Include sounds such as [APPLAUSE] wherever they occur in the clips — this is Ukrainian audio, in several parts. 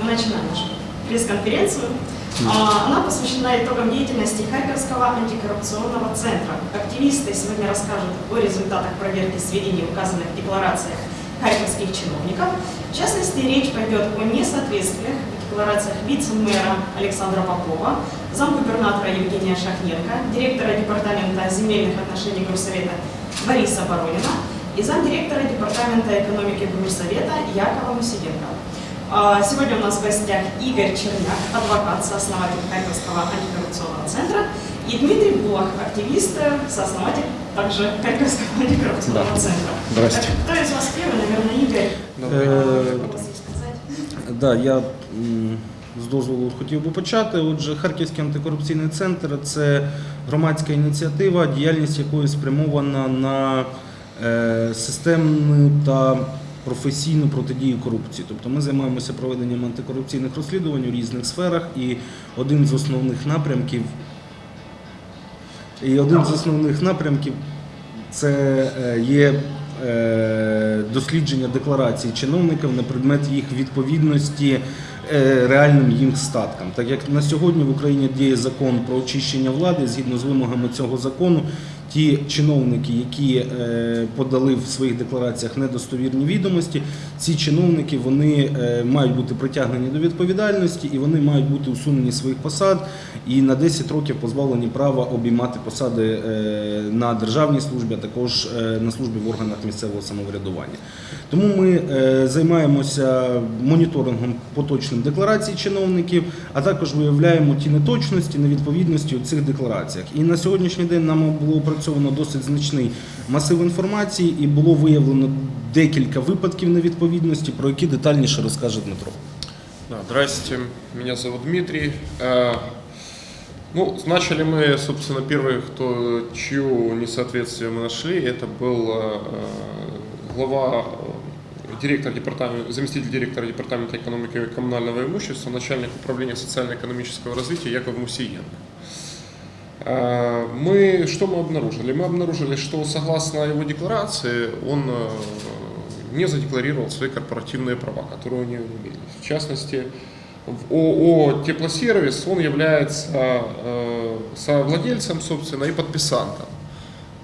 Мы начинаем нашу пресс-конференцию. А, Она посвящена итогам деятельности Харьковского антикоррупционного центра. Активисты сегодня расскажут о результатах проверки сведений, указанных в декларациях харьковских чиновников. В частности, речь пойдет о несоответствиях в декларациях вице-мэра Александра Попова, замгубернатора Евгения Шахненко, директора департамента земельных отношений Грусовета Бориса Воронина и замдиректора департамента экономики Грусовета Якова Мусиденко. Сегодня у нас в гостях Игорь Черняк, адвокат, сооснователь Харьковского антикоррупционного центра, и Дмитрий Булах, активист, сооснователь также Харьковского антикоррупционного Да. центра. Здрасте. Так, Кто из вас первый? Наверное, Игорь. Е, сказать? Да, я з дозволу хотів би почати. Отже, Харківський антикорупційний центр це громадська ініціатива, діяльність якої спрямована на е, системну та професійну протидію корупції. Тобто ми займаємося проведенням антикорупційних розслідувань у різних сферах, і один з основних напрямків і один з основних напрямків це е, є е, дослідження декларацій чиновників на предмет їх відповідності е, реальним їм статкам. Так як на сьогодні в Україні діє закон про очищення влади, згідно з вимогами цього закону, ті чиновники, які е, подали в своїх деклараціях недостовірні відомості, ці чиновники вони е, мають бути притягнені до відповідальності і вони мають бути усунені своїх посад і на 10 років позбавлені права обіймати посади е, на державній службі, а також на службі в органах місцевого самоврядування. Тому ми займаємося моніторингом поточним декларацій чиновників, а також виявляємо ті неточності, невідповідності у цих деклараціях. І на сьогоднішній день нам було опрацьовано досить значний масив інформації і було виявлено декілька випадків невідповідності, про які детальніше розкаже Дмитро. Да, здрасте, меня зовут Дмитрий. Э, Ну, начали мы, собственно, первый, кто, чье несоответствие мы нашли, это был э, глава, э, директор департамента, заместитель директора департамента экономики и коммунального имущества, начальник управления социально-экономического развития Яков Мусиенко. Э, Мы, что мы обнаружили? Мы обнаружили, что согласно его декларации он э, не задекларировал свои корпоративные права, которые у него имелись. В частности, в ООО «Теплосервис» он является э, совладельцем, собственно, и подписантом,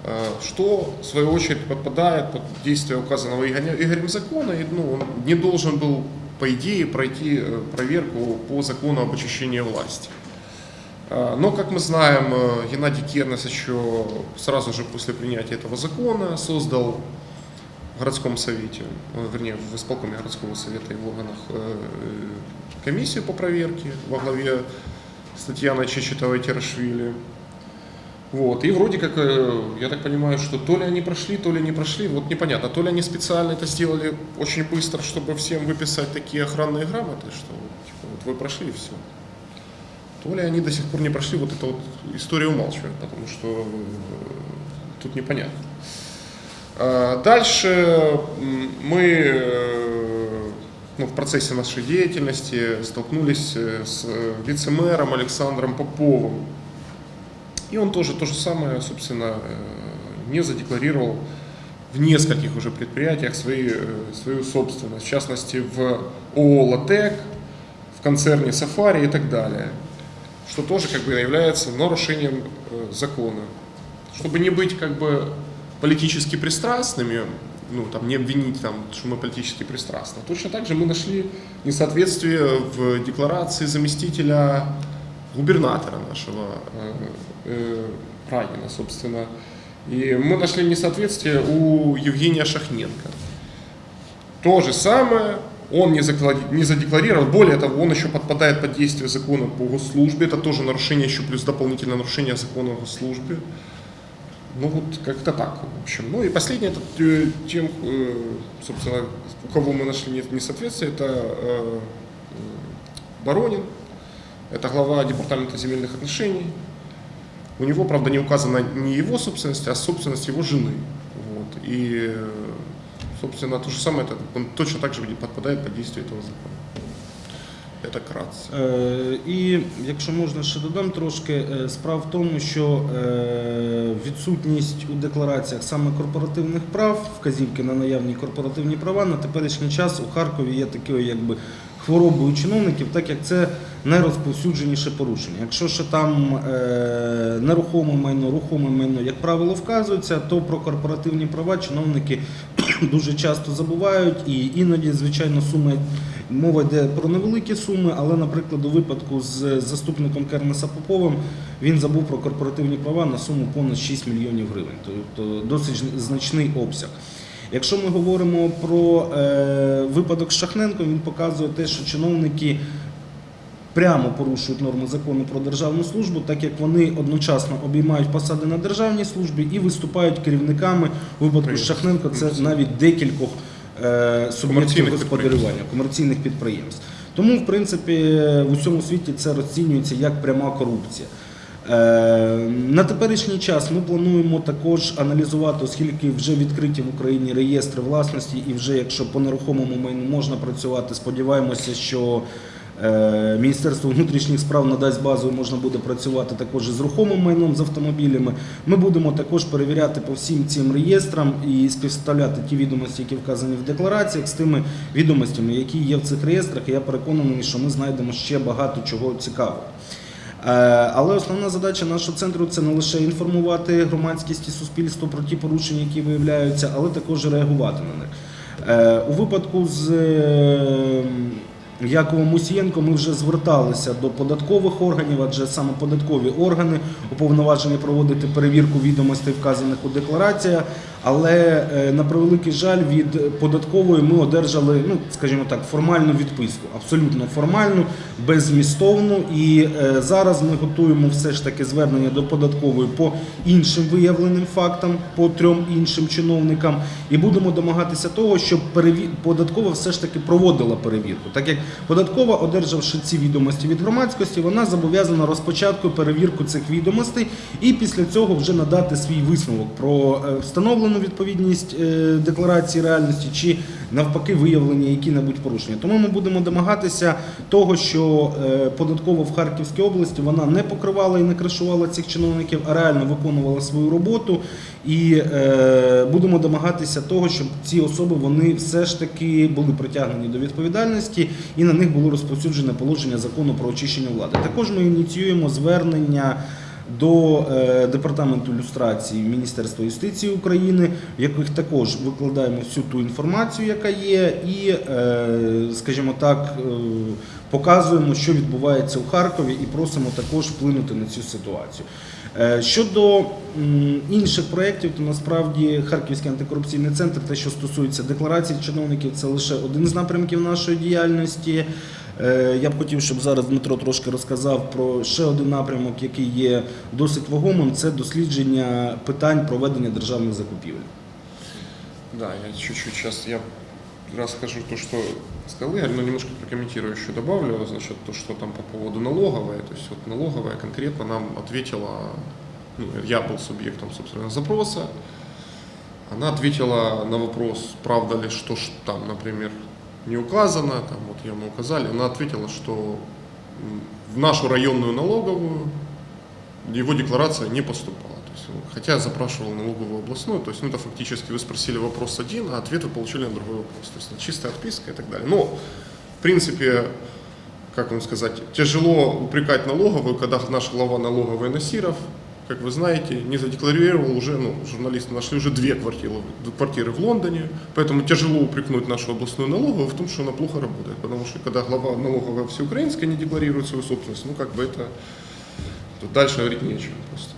э, что, в свою очередь, подпадает под действие указанного Игорем закона, и ну, он не должен был, по идее, пройти проверку по закону об очищении власти. А, Но, как мы знаем, э, Геннадий Кернес еще сразу же после принятия этого закона создал в городском совете, э, вернее, в исполкоме городского совета и в органах э, комиссию по проверке во главе с Татьяной Чечетовой-Терашвили. Вот. И вроде как, я так понимаю, что то ли они прошли, то ли не прошли, вот непонятно. То ли они специально это сделали очень быстро, чтобы всем выписать такие охранные грамоты, что типа, вот вы прошли и все. То ли они до сих пор не прошли, вот эта вот история умалчивает, потому что э, тут непонятно. А, Дальше мы э, ну, в процессе нашей деятельности столкнулись э, с вице-мэром Александром Поповым. И он тоже то же самое, собственно, не задекларировал в нескольких уже предприятиях свои, свою собственность, в частности в ООО «Латек», в концерне «Сафари» и так далее, что тоже как бы является нарушением э, закона. Чтобы не быть как бы политически пристрастными, ну, там, не обвинить, там, что мы политически пристрастны. Точно так же мы нашли несоответствие в декларации заместителя губернатора нашего э, э, Рагина, собственно. И мы нашли несоответствие у Евгения Шахненко. То же самое, он не, не задекларировал, более того, он еще подпадает под действие закона по госслужбе, это тоже нарушение, еще плюс дополнительное нарушение закона о госслужбе. Ну вот как-то так, в общем. Ну и последнее, это э, тем, э, собственно, у кого мы нашли не- несоответствие, это э, Боронин, это глава департамента земельных отношений. У него, правда, не указана не его собственность, а собственность его жены. Вот. И, собственно, то же самое, это, он точно так же подпадает под действие этого закона. Это кратце. Е, І якщо можна ще додам трошки, е, справа в тому, що е, відсутність у деклараціях саме корпоративних прав, вказівки на наявні корпоративні права на теперішній час у Харкові є такою якби хворобою чиновників, так як це найрозповсюдженіше порушення. Якщо ще там е, нерухоме майно, рухоме майно, як правило, вказується, то про корпоративні права чиновники дуже часто забувають і іноді, звичайно, суми мова йде про невеликі суми, але, наприклад, у випадку з заступником Кернеса Поповим він забув про корпоративні права на суму понад 6 мільйонів гривень, тобто досить значний обсяг. Якщо ми говоримо про е, випадок з Шахненком, він показує те, що чиновники прямо порушують норми закону про державну службу, так як вони одночасно обіймають посади на державній службі і виступають керівниками у випадку з Шахненко. Це навіть декількох е, суб'єктів господарювання, комерційних підприємств. Тому, в принципі, в усьому світі це розцінюється як пряма корупція. Е, На теперішній час ми плануємо також аналізувати, оскільки вже відкриті в Україні реєстри власності, і вже якщо по нерухомому майну можна працювати, сподіваємося, що Міністерство внутрішніх справ надасть базу, можна буде працювати також з рухомим майном з автомобілями. Ми будемо також перевіряти по всім цим реєстрам і співставляти ті відомості, які вказані в деклараціях, з тими відомостями, які є в цих реєстрах. І я переконаний, що ми знайдемо ще багато чого цікавого. Е, Але основна задача нашого центру це не лише інформувати громадськість і суспільство про ті порушення, які виявляються, але також реагувати на них. Е, У випадку з Яковом Мусієнко ми вже зверталися до податкових органів, адже саме податкові органи уповноважені проводити перевірку відомостей, вказаних у деклараціях. Але е, на превеликий жаль, від податкової ми одержали, ну скажімо так, формальну відписку, абсолютно формальну, беззмістовну. І е, зараз ми готуємо все ж таки звернення до податкової по іншим виявленим фактам, по трьом іншим чиновникам, і будемо домагатися того, щоб податкова все ж таки проводила перевірку. Так як податкова, одержавши ці відомості від громадськості, вона зобов'язана розпочатку перевірку цих відомостей і після цього вже надати свій висновок про е, встановлену відповідність е, декларації реальності чи навпаки виявлені які-небудь порушення. Тому ми будемо домагатися того, що е, податкова в Харківській області вона не покривала і не кришувала цих чиновників, а реально виконувала свою роботу. І е, будемо домагатися того, щоб ці особи вони все ж таки були притягнені до відповідальності і на них було розповсюджене положення закону про очищення влади. Також ми ініціюємо звернення до е, департаменту люстрації Міністерства юстиції України, в яких також викладаємо всю ту інформацію, яка є, і, е, скажімо так, е, показуємо, що відбувається у Харкові, і просимо також вплинути на цю ситуацію. Щодо інших проєктів, то насправді Харківський антикорупційний центр, те, що стосується декларацій чиновників, це лише один з напрямків нашої діяльності. Е, Я б хотів, щоб зараз Дмитро трошки розказав про ще один напрямок, який є досить вагомим. Це дослідження питань проведення державних закупівель. Да, я чуть-чуть сейчас я расскажу то, что сказал Игорь, но немножко прокомментирую еще добавлю, значит, то, что там по поводу налоговой, то есть вот налоговая конкретно нам ответила, ну, я был субъектом, собственно, запроса, она ответила на вопрос, правда ли, что там, например, не указано, там вот ее мы указали, она ответила, что в нашу районную налоговую его декларация не поступала. То есть, ну, хотя я запрашивал налоговую областную, то есть ну, это фактически вы спросили вопрос один, а ответ вы получили на другой вопрос. То есть ну, чистая отписка и так далее. Но, в принципе, как вам сказать, тяжело упрекать налоговую, когда наш глава налоговой Насиров, как вы знаете, не задекларировал уже, ну, журналисты нашли уже две квартиры, квартиры в Лондоне, поэтому тяжело упрекнуть нашу областную налоговую в том, что она плохо работает, потому что когда глава налоговая всеукраинская не декларирует свою собственность, ну, как бы это Тут дальше говорить нечего просто.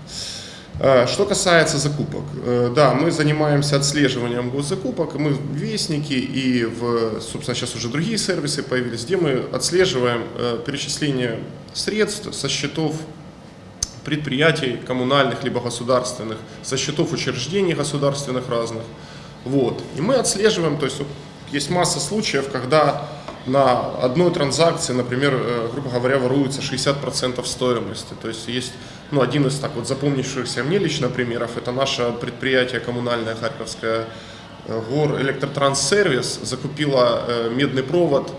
Э, Что касается закупок, э, да, мы занимаемся отслеживанием госзакупок, мы в Вестнике и в, собственно, сейчас уже другие сервисы появились, где мы отслеживаем э, перечисление средств со счетов предприятий коммунальных либо государственных, со счетов учреждений государственных разных. Вот. И мы отслеживаем, то есть есть масса случаев, когда на одной транзакции, например, э, грубо говоря, воруется 60% стоимости. То есть есть ну, один из так вот запомнившихся мне лично примеров, это наше предприятие коммунальное Харьковское э, Гор Электротранссервис закупила э, медный провод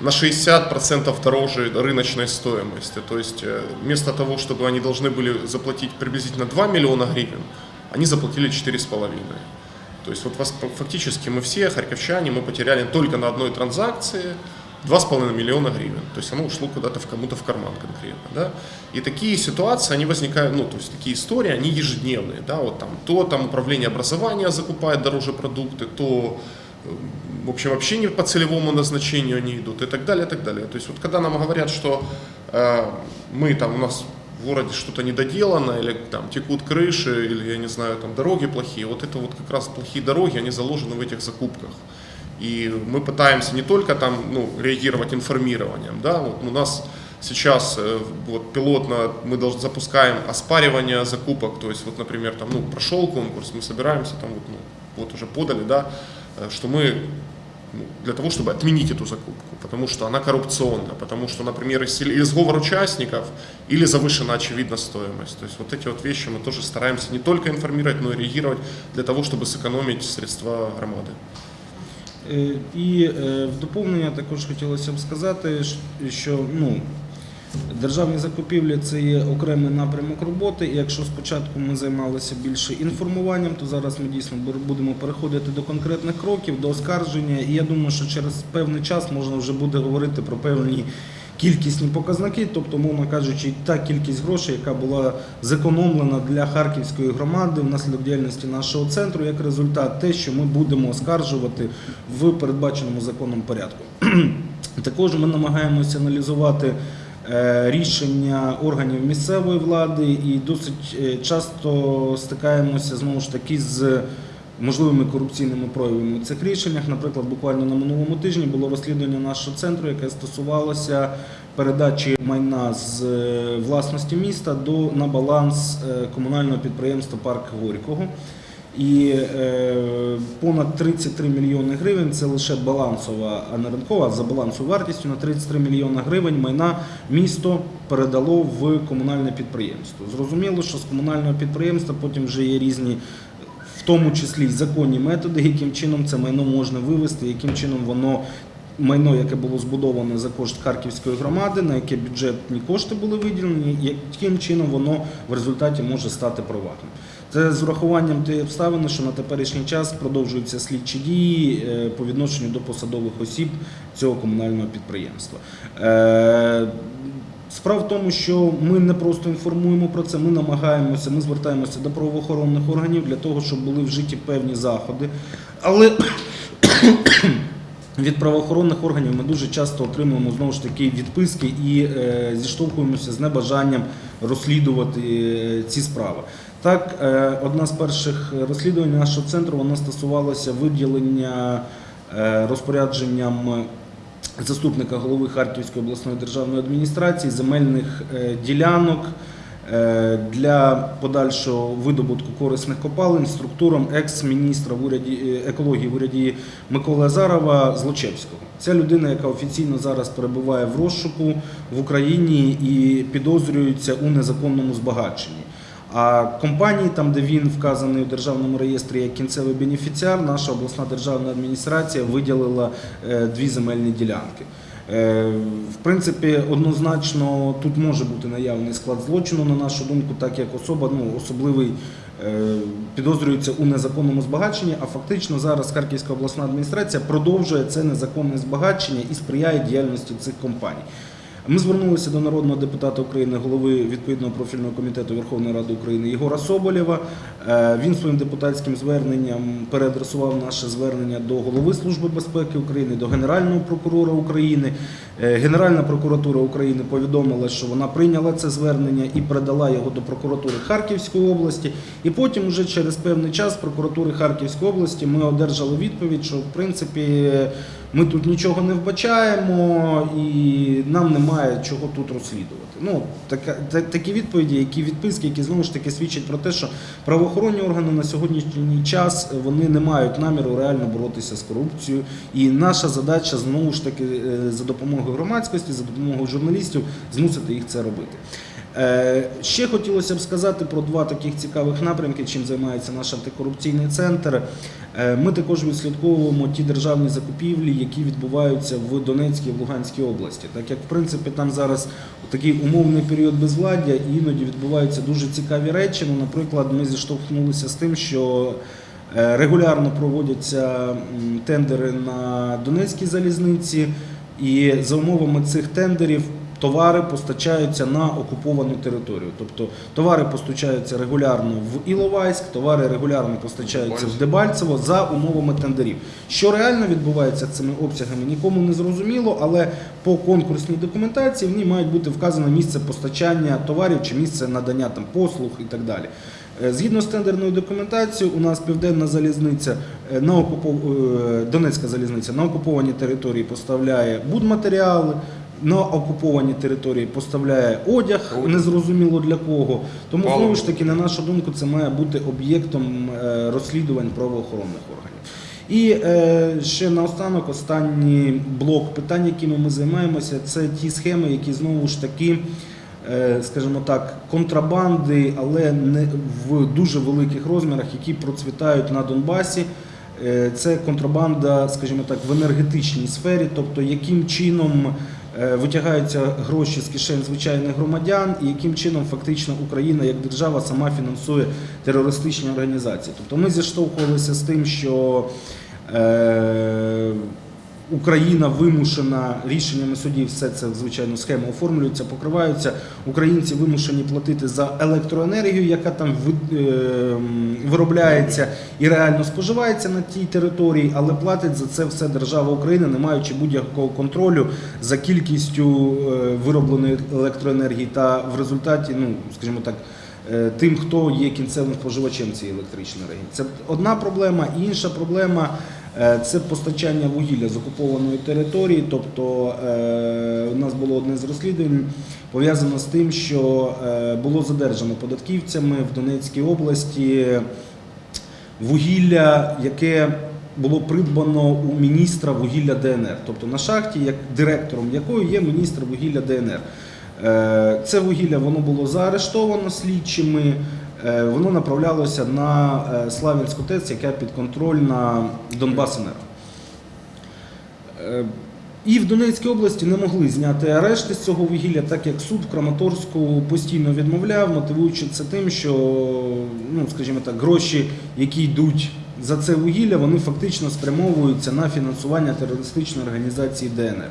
на 60% дороже рыночной стоимости. То есть э, вместо того, чтобы они должны были заплатить приблизительно 2 миллиона гривен, они заплатили 4,5. То есть вот фактически мы все, харьковчане, мы потеряли только на одной транзакции 2,5 миллиона гривен. То есть оно ушло куда-то в кому-то в карман конкретно. Да? И такие ситуации, они возникают, ну, то есть такие истории, они ежедневные. Да? Вот там, то там управление образования закупает дороже продукты, то э, в общем, вообще не по целевому назначению они идут и так далее, и так далее. То есть вот когда нам говорят, что э, мы там, у нас в городе что-то недоделано, или там текут крыши, или, я не знаю, там дороги плохие, вот это вот как раз плохие дороги, они заложены в этих закупках. И мы пытаемся не только там, ну, реагировать информированием, да, вот у нас сейчас э, вот пилотно мы должны запускаем оспаривание закупок, то есть вот, например, там, ну, прошел конкурс, мы собираемся там вот, ну, вот уже подали, да, э, что мы для того, чтобы отменить эту закупку, потому что она коррупционна, потому что, например, или сговор участников, или завышена очевидно стоимость. То есть вот эти вот вещи мы тоже стараемся не только информировать, но и реагировать для того, чтобы сэкономить средства громады. Е, І е, в доповнення також хотілося б сказати, щ- що ну, державні закупівлі це є окремий напрямок роботи. І якщо спочатку ми займалися більше інформуванням, то зараз ми дійсно будемо переходити до конкретних кроків, до оскарження. І я думаю, що через певний час можна вже буде говорити про певні. Кількісні показники, тобто, мовно кажучи, та кількість грошей, яка була зекономлена для харківської громади внаслідок діяльності нашого центру, як результат, те, що ми будемо оскаржувати в передбаченому законом порядку. [CLEARS THROAT] Також ми намагаємося аналізувати рішення органів місцевої влади і досить е, часто стикаємося знову ж таки з можливими корупційними проявами у цих рішеннях. Наприклад, буквально на минулому тижні було розслідування нашого центру, яке стосувалося передачі майна з е, власності міста до на баланс е, комунального підприємства Парк Горького. І е, понад 33 мільйони гривень це лише балансова, а не ринкова, за балансовою вартістю на 33 мільйони гривень майна місто передало в комунальне підприємство. Зрозуміло, що з комунального підприємства потім вже є різні, в тому числі законні методи, яким чином це майно можна вивести, яким чином воно. Майно, яке було збудоване за кошт Харківської громади, на яке бюджетні кошти були виділені, яким чином воно в результаті може стати приватним. Це з урахуванням тієї обставини, що на теперішній час продовжуються слідчі дії е, по відношенню до посадових осіб цього комунального підприємства. Е, Справа в тому, що ми не просто інформуємо про це, ми намагаємося, ми звертаємося до правоохоронних органів для того, щоб були вжиті певні заходи. Але від правоохоронних органів ми дуже часто отримуємо знову ж таки відписки і е, зіштовхуємося з небажанням розслідувати е, ці справи. Так, е, одна з перших розслідувань нашого центру вона стосувалася виділення розпорядженням заступника голови Харківської обласної державної адміністрації земельних ділянок для подальшого видобутку корисних копалин структурам екс-міністра в е, екології в уряді Миколи Азарова Злочевського. Ця людина, яка офіційно зараз перебуває в розшуку в Україні і підозрюється у незаконному збагаченні. А компанії, там, де він вказаний у державному реєстрі як кінцевий бенефіціар, наша обласна державна адміністрація виділила е, дві земельні ділянки. Е, В принципі, однозначно тут може бути наявний склад злочину, на нашу думку, так як особа ну, особливий е, підозрюється у незаконному збагаченні, а фактично зараз Харківська обласна адміністрація продовжує це незаконне збагачення і сприяє діяльності цих компаній. Ми звернулися до народного депутата України, голови відповідного профільного комітету Верховної Ради України Єгора Соболєва. Е, Він своїм депутатським зверненням переадресував наше звернення до голови Служби безпеки України, до Генерального прокурора України. Е, Генеральна прокуратура України повідомила, що вона прийняла це звернення і передала його до прокуратури Харківської області. І потім, вже через певний час, прокуратури Харківської області ми одержали відповідь, що в принципі ми тут нічого не вбачаємо і нам немає чого тут розслідувати. Ну, така, та- такі відповіді, які відписки, які знову ж таки свідчать про те, що правоохоронні органи на сьогоднішній час вони не мають наміру реально боротися з корупцією. І наша задача знову ж таки е, за допомогою громадськості, за допомогою журналістів змусити їх це робити. Е, Ще хотілося б сказати про два таких цікавих напрямки, чим займається наш антикорупційний центр. Е, Ми також відслідковуємо ті державні закупівлі, які відбуваються в Донецькій і Луганській області. Так як в принципі там зараз такий умовний період безвладдя, і іноді відбуваються дуже цікаві речі. Ну, наприклад, ми зіштовхнулися з тим, що е, регулярно проводяться тендери на Донецькій залізниці. І за умовами цих тендерів товари постачаються на окуповану територію. Тобто товари постачаються регулярно в Іловайськ, товари регулярно постачаються в Дебальцево за умовами тендерів. Що реально відбувається цими обсягами, нікому не зрозуміло, але по конкурсній документації в ній мають бути вказано місце постачання товарів чи місце надання там послуг і так далі. Е, Згідно з тендерною документацією, у нас південна залізниця е, на окупов... е, Донецька залізниця на окуповані території поставляє будматеріали, на окуповані території поставляє одяг, незрозуміло для кого. Тому знову ж таки, на нашу думку, це має бути об'єктом е, розслідувань правоохоронних органів. І е, ще наостанок, останній блок питань, якими ми займаємося, це ті схеми, які знову ж таки, е, скажімо так, контрабанди, але не в дуже великих розмірах, які процвітають на Донбасі. Е, Це контрабанда, скажімо так, в енергетичній сфері, тобто яким чином витягаються гроші з кишень звичайних громадян, і яким чином фактично Україна як держава сама фінансує терористичні організації. Тобто ми зіштовхувалися з тим, що е, Україна вимушена рішеннями судів, все це звичайно схеми оформлюються, покриваються. Українці вимушені платити за електроенергію, яка там е, виробляється і реально споживається на тій території, але платить за це все держава України, не маючи будь-якого контролю за кількістю е, виробленої електроенергії та в результаті, ну скажімо так. е, Тим, хто є кінцевим споживачем цієї електричної енергії. Це одна проблема. Інша проблема це постачання вугілля з окупованої території. Тобто е, у нас було одне з розслідувань пов'язано з тим, що е, було задержано податківцями в Донецькій області вугілля, яке було придбано у міністра вугілля ДНР, тобто на шахті, як директором якої є міністр вугілля ДНР. Е, Це вугілля воно було заарештовано слідчими. Е, Воно направлялося на е, Славянську ТЕЦ, яка підконтрольна Донбасенерго. Е, І в Донецькій області не могли зняти арешти з цього вугілля, так як суд в Краматорську постійно відмовляв, мотивуючи це тим, що, ну, скажімо так, гроші, які йдуть за це вугілля, вони фактично спрямовуються на фінансування терористичної організації ДНР.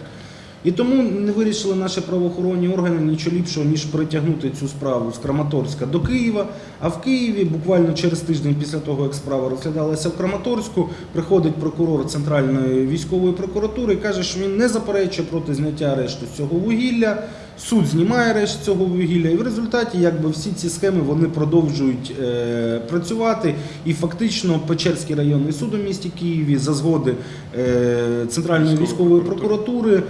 І тому не вирішили наші правоохоронні органи нічого ліпшого, ніж притягнути цю справу з Краматорська до Києва. А в Києві, буквально через тиждень після того, як справа розглядалася в Краматорську, приходить прокурор Центральної військової прокуратури і каже, що він не заперечує проти зняття арешту з цього вугілля. Суд знімає арешт цього вугілля, і в результаті якби всі ці схеми вони продовжують е, працювати. І фактично Печерський районний суд у місті Києві за згоди е, Центральної Військової військової прокуратури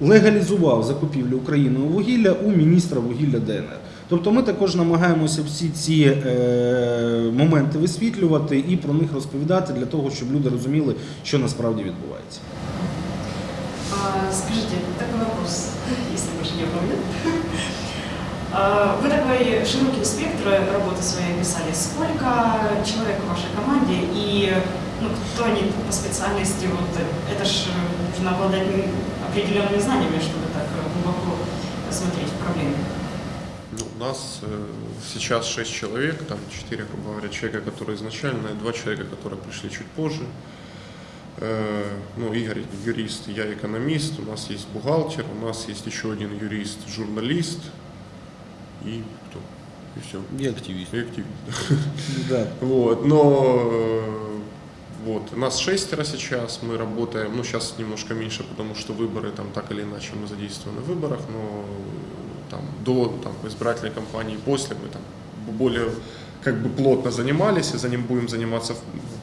прокуратури легалізував закупівлю Україною вугілля у міністра вугілля ДНР. Тобто ми також намагаємося всі ці е, моменти висвітлювати і про них розповідати для того, щоб люди розуміли, що насправді відбувається. А, Скажите, такой вопрос, если больше не помню. А, Вы такой широкий спектр работы своей описали. Сколько человек в вашей команде и ну, кто они по специальности? Вот это ж нужно обладать определенными знаниями, чтобы так глубоко смотреть проблемы. Ну, у нас э, сейчас 6 человек, там 4, грубо говоря, человека, которые изначально, и 2 человека, которые пришли чуть позже. Э, ну, Игорь юрист, я экономист, у нас есть бухгалтер, у нас есть еще один юрист, журналист и кто? И все. І активіст. И активист. Да. [LAUGHS] Вот, но э, вот, нас шестеро сейчас, мы работаем, ну сейчас немножко меньше, потому что выборы там так или иначе мы задействованы в выборах, но там до там, избирательной кампании, после мы там более как бы плотно занимались и за ним будем заниматься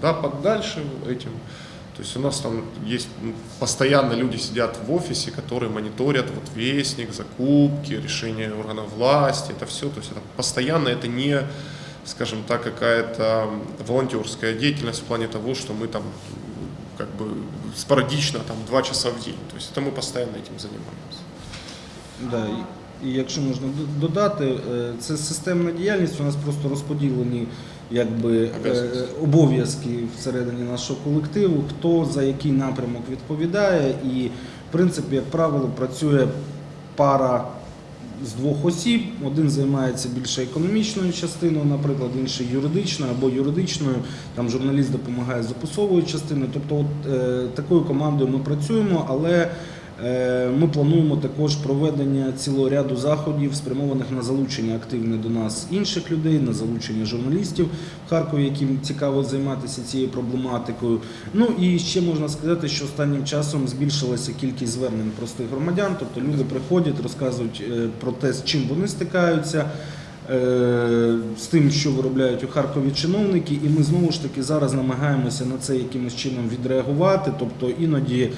да, подальше этим. То есть у нас там есть ну, постоянно люди сидят в офисе, которые мониторят вот вестник, закупки, решения органов власти, это все. То есть это постоянно, это не, скажем так, какая-то волонтерская деятельность в плане того, что мы там как бы спорадично там два часа в день. То есть это мы постоянно этим занимаемся. Да. і- І якщо можна д- додати, е, це системна діяльність, у нас просто розподілені якби, е, Обов'язки. обов'язки всередині нашого колективу, хто за який напрямок відповідає. І, в принципі, як правило, працює пара з двох осіб. Один займається більше економічною частиною, наприклад, інший юридичною або юридичною. Там журналіст допомагає з описовою частиною. Тобто, от, е, такою командою ми працюємо, але ми плануємо також проведення цілого ряду заходів, спрямованих на залучення активне до нас інших людей, на залучення журналістів в Харкові, яким цікаво займатися цією проблематикою. Ну і ще можна сказати, що останнім часом збільшилася кількість звернень простих громадян, тобто люди приходять, розказують е, про те, з чим вони стикаються. е, З тим, що виробляють у Харкові чиновники, і ми знову ж таки зараз намагаємося на це якимось чином відреагувати. Тобто іноді, е,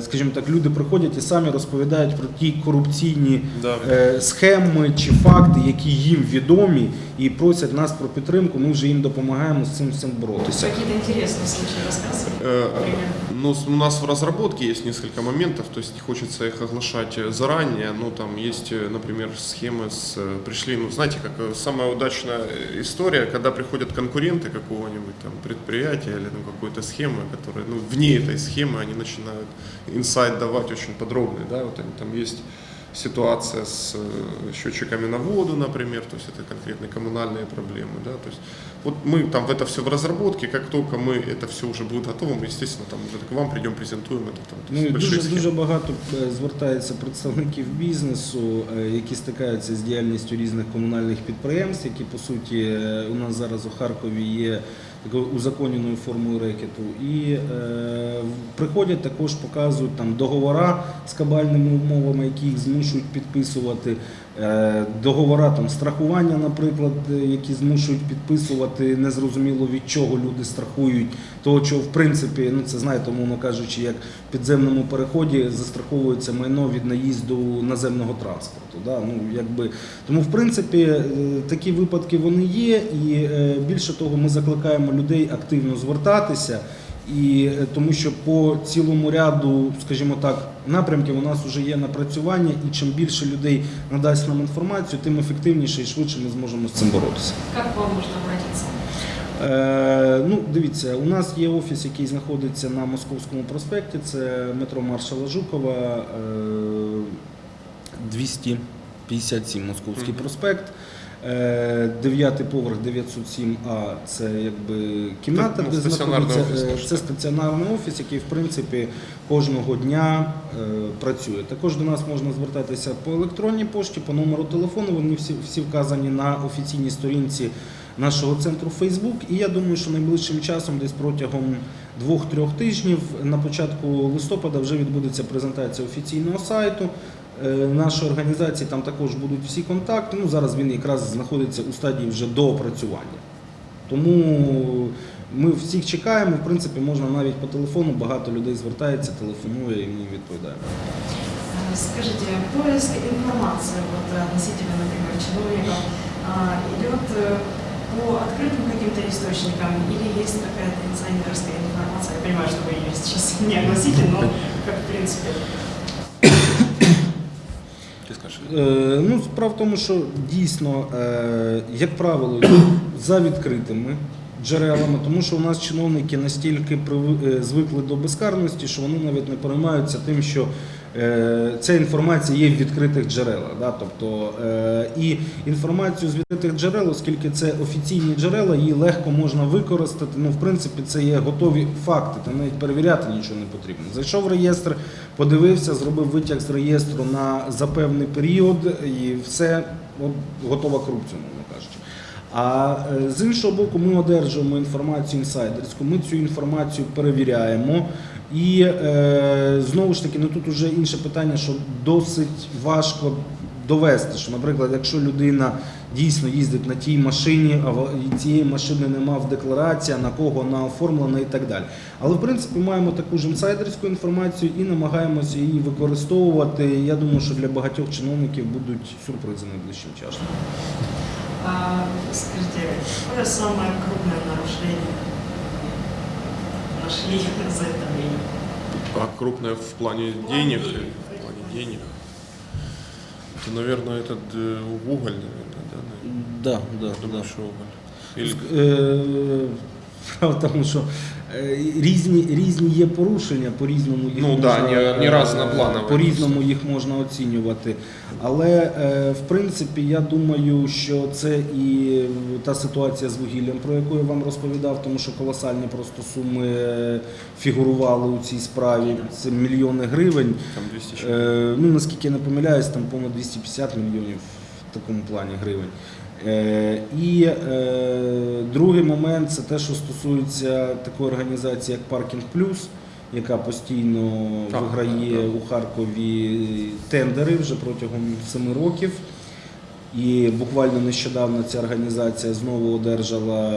скажімо так, люди приходять і самі розповідають про ті корупційні Да. е, схеми чи факти, які їм відомі, і просять нас про підтримку. Ми вже їм допомагаємо з цим всім боротися. Какие-то интересные случаи рассказывали? Э, Например? Ну, с- у нас в разработке есть несколько моментов, то есть не хочется их оглашать э, заранее. Ну, там есть, э, например, схемы с... э, Пришли, ну, знаете, как э, самая удачная э, история, когда приходят конкуренты какого-нибудь там предприятия или ну, какой-то схемы, которые, ну, вне этой схемы они начинают инсайт давать очень подробный, да, вот они, там есть ситуация с э, счетчиками на воду, например, то есть это конкретные коммунальные проблемы, да, то есть вот мы там в это все в разработке, как только мы это все уже будет готово, мы, естественно, там уже к вам придем, презентуем это там. то Ну есть і большие дуже схемы. дуже багато е, звертається представників бізнесу, е, які стикаються з діяльністю різних комунальних підприємств, які по суті е, у нас зараз у Харкові є такою узаконеною формою рекету. І е, приходять також, показують там договора з кабальними умовами, які їх змушують підписувати. Е, Договора там страхування, наприклад, е, які змушують підписувати незрозуміло від чого люди страхують, того, що в принципі, ну це знаєте, умовно кажучи, як в підземному переході застраховується майно від наїзду наземного транспорту. Да? Ну, якби, тому, в принципі, е, такі випадки вони є, і більше того, ми закликаємо людей активно звертатися. І тому що по цілому ряду, скажімо так, напрямків у нас вже є напрацювання, і чим більше людей надасть нам інформацію, тим ефективніше і швидше ми зможемо з цим боротися. Как к вам можно обратиться? Е, ну, дивіться, у нас є офіс, який знаходиться на Московському проспекті. Це метро Маршала Жукова, е, 257 Московський Мгм. проспект. Е, Дев'ятий поверх 907А це якби кімната, Так, ну, де знаходиться. офіс, е, Це так. стаціонарний офіс, який в принципі кожного дня е, працює. Також до нас можна звертатися по електронній пошті, по номеру телефону. Вони всі, всі вказані на офіційній сторінці нашого центру Facebook. І я думаю, що найближчим часом, десь протягом двох-трьох тижнів, на початку листопада вже відбудеться презентація офіційного сайту. е, Нашої організації там також будуть всі контакти. Ну зараз він якраз знаходиться у стадії вже доопрацювання. Тому ми всіх чекаємо. В принципі, можна навіть по телефону. Багато людей звертається, телефонує і ми їм відповідаємо. Э, Скажите, поиск информации вот, э, относительно, например, чиновников а, идет э, по открытым каким-то источникам или есть какая-то инсайдерская информация? Я понимаю, что вы ее сейчас не огласите, но как в принципе. Ты скажешь? Е, ну, справа в тому, що дійсно, е, як правило, за відкритими джерелами, тому що у нас чиновники настільки е, звикли до безкарності, що вони навіть не переймаються тим, що е, ця інформація є в відкритих джерелах. Да? Тобто, е, і інформацію з відкритих джерел, оскільки це офіційні джерела, її легко можна використати. Ну, в принципі, це є готові факти, там навіть перевіряти нічого не потрібно. Зайшов в реєстр, подивився, зробив витяг з реєстру на за певний період, і все от, готова корупція, мовно кажучи. А е, з іншого боку, ми одержуємо інформацію інсайдерську, ми цю інформацію перевіряємо. І е, знову ж таки, ну тут вже інше питання, що досить важко довести, що, наприклад, якщо людина дійсно їздить на тій машині, а цієї машини нема в декларації, на кого вона оформлена і так далі. Але в принципі маємо таку ж інсайдерську інформацію і намагаємося її використовувати. Я думаю, що для багатьох чиновників будуть сюрпризи найближчим часом. А, скажите, какое самое крупное нарушение нашли за это время? А крупное в плане В плане денег? денег. или В плане денег. Это, наверное, этот э, уголь, наверное, да? наверное? Да, да, Я думаю, да. что уголь. Или Е, Справа в тому, що е, різні, різні є порушення, по-різному їх Ну можна, да, не- не е, разнопланово по-різному їх можна оцінювати. Але е, в принципі я думаю, що це і та ситуація з вугіллям, про яку я вам розповідав, тому що колосальні просто суми е, фігурували у цій справі. Це мільйони гривень. Там 200. Е, ну, наскільки я не помиляюсь, там понад 250 мільйонів в такому плані гривень. Е, і е, другий момент це те, що стосується такої організації, як Паркінг Плюс, яка постійно виграє у Харкові тендери вже протягом семи років. І буквально нещодавно ця організація знову одержала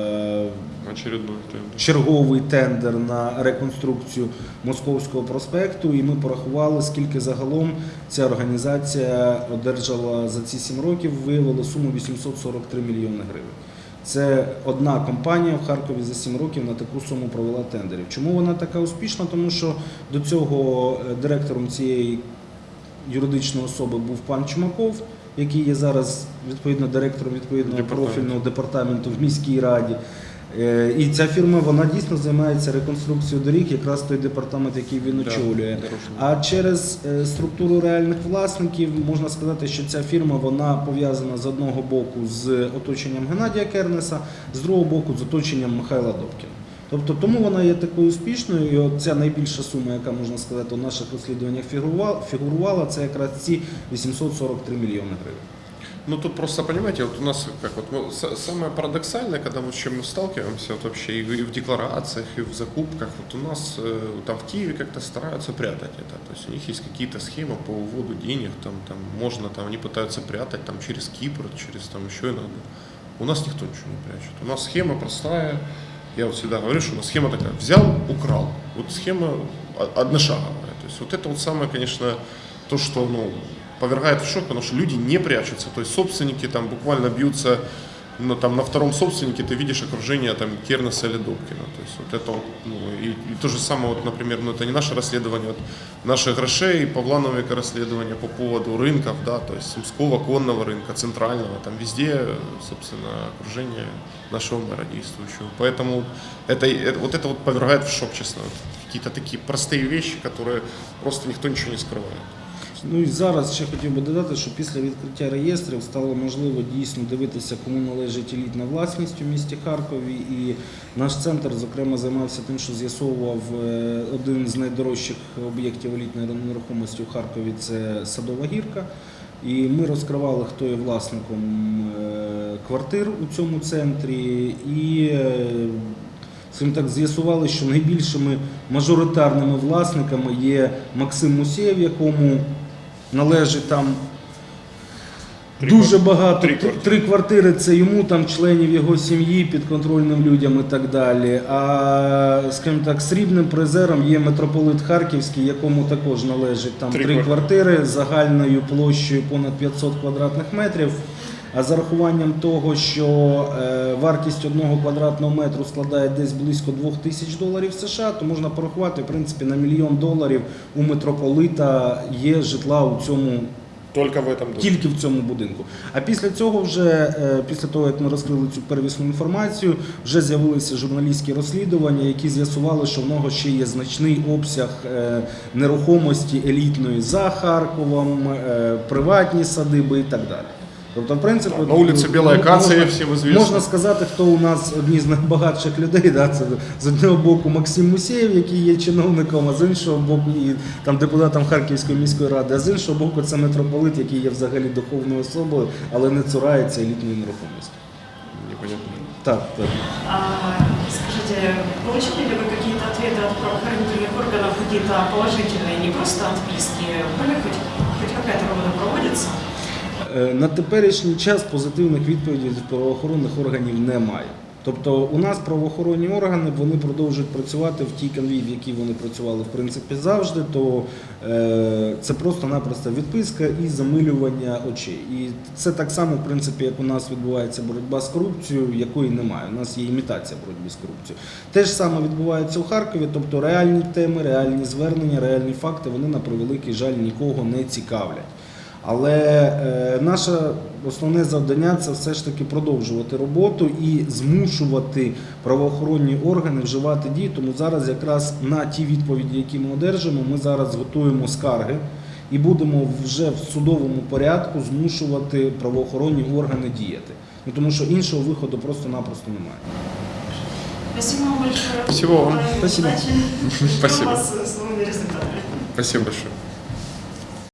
черговий тендер на реконструкцію Московського проспекту, і ми порахували, скільки загалом ця організація одержала за ці 7 років, виявила суму 843 мільйони гривень. Це одна компанія в Харкові за 7 років на таку суму провела тендерів. Чому вона така успішна? Тому що до цього е, директором цієї юридичної особи був пан Чумаков, який є зараз відповідно директором відповідного Департамент. профільного департаменту в міській раді. Е, І ця фірма вона дійсно займається реконструкцією доріг, якраз той департамент, який він очолює. А через е, структуру реальних власників можна сказати, що ця фірма вона пов'язана з одного боку з оточенням Геннадія Кернеса, з другого боку з оточенням Михайла Добкіна. Тобто тому вона є такою успішною, і от ця найбільша сума, яка можна сказати, у наших розслідуваннях фігурувала, фігурувала це якраз ці 843 мільйони гривень. Ну тут просто понимаете, вот у нас как вот ну, с- самое парадоксальное, когда мы с чем мы сталкиваемся вот вообще и, в- и в декларациях, и в закупках, вот у нас э, там в Киеве как-то стараются прятать это. То есть у них есть какие-то схемы по уводу денег, там, там можно, там они пытаются прятать там через Кипр, через там еще и надо. У нас никто ничего не прячет. У нас схема простая. я вот всегда говорю, что у нас схема такая: взял, украл. Вот схема одношаговая. То есть вот это вот самое, конечно, то, что ну, повергает в шок, потому что люди не прячутся. То есть собственники там буквально бьются ну, там, на втором собственнике ты видишь окружение там, Кернеса или Добкина. То есть вот это ну, и, и то же самое, вот, например, ну, это не наше расследование, вот, наших грошей, Павла Новика расследование по поводу рынков, да, то есть Сумского конного рынка, центрального, там везде, собственно, окружение нашего мэра действующего. Поэтому это, это- вот это вот повергает в шок, честно. Вот Какие-то такие простые вещи, которые просто никто ничего не скрывает. Ну і зараз ще хотів би додати, що після відкриття реєстрів стало можливо дійсно дивитися, кому належить елітна власність у місті Харкові. І наш центр, зокрема, займався тим, що з'ясовував е, один з найдорожчих об'єктів елітної нерухомості у Харкові це Садова гірка. І ми розкривали, хто є власником е, квартир у цьому центрі. І е, Скажімо так, з'ясували, що найбільшими мажоритарними власниками є Максим Мусєєв, якому належить там дуже багато. три квартири. три квартири це йому, там членів його сім'ї, підконтрольним людям і так далі. А скажімо так, срібним призером є митрополит Харківський, якому також належить там Три три, квар- квартири загальною площею понад 500 квадратних метрів. А за рахуванням того, що е, вартість одного квадратного метру складає десь близько 2 тисяч доларів США, то можна порахувати, в принципі, на мільйон доларів у митрополита є житла у цьому Только в этом тільки в цьому будинку. А після цього, вже е, після того як ми розкрили цю первісну інформацію, вже з'явилися журналістські розслідування, які з'ясували, що в нього ще є значний обсяг е, нерухомості елітної за Харковом, приватні садиби і так далі. Тобто, в принципі, На вулиці Біла Акація, можна- всім известно. Можна сказати, хто у нас одні з найбагатших людей. Да? Це з одного боку Максим Мусєєв, який є чиновником, а з іншого боку і там депутатом Харківської міської ради, а з іншого боку, це митрополит, який є взагалі духовною особою, але не цурається елітної нерухомості. Непонятно. Так, так. А, скажите, получили ли вы какие-то ответы от правоохранительных органов, какие-то положительные, не просто отписки? Были хоть, хоть какая-то работа проводится? Е, На теперішній час позитивних відповідей від правоохоронних органів немає. Тобто у нас правоохоронні органи вони продовжують працювати в тій канві, в якій вони працювали в принципі завжди. То е, це просто-напросто відписка і замилювання очей. І це так само, в принципі, як у нас відбувається боротьба з корупцією, якої немає. У нас є імітація боротьби з корупцією. Те ж саме відбувається у Харкові, тобто реальні теми, реальні звернення, реальні факти вони на превеликий жаль нікого не цікавлять. Але е, наше основне завдання це все ж таки продовжувати роботу і змушувати правоохоронні органи вживати дії. Тому зараз якраз на ті відповіді, які ми одержимо, ми зараз готуємо скарги і будемо вже в судовому порядку змушувати правоохоронні органи діяти. Ну, тому що іншого виходу просто-напросто немає. Спасибо вам большое. Спасибо вам. Спасибо. Спасибо. Спасибо большое.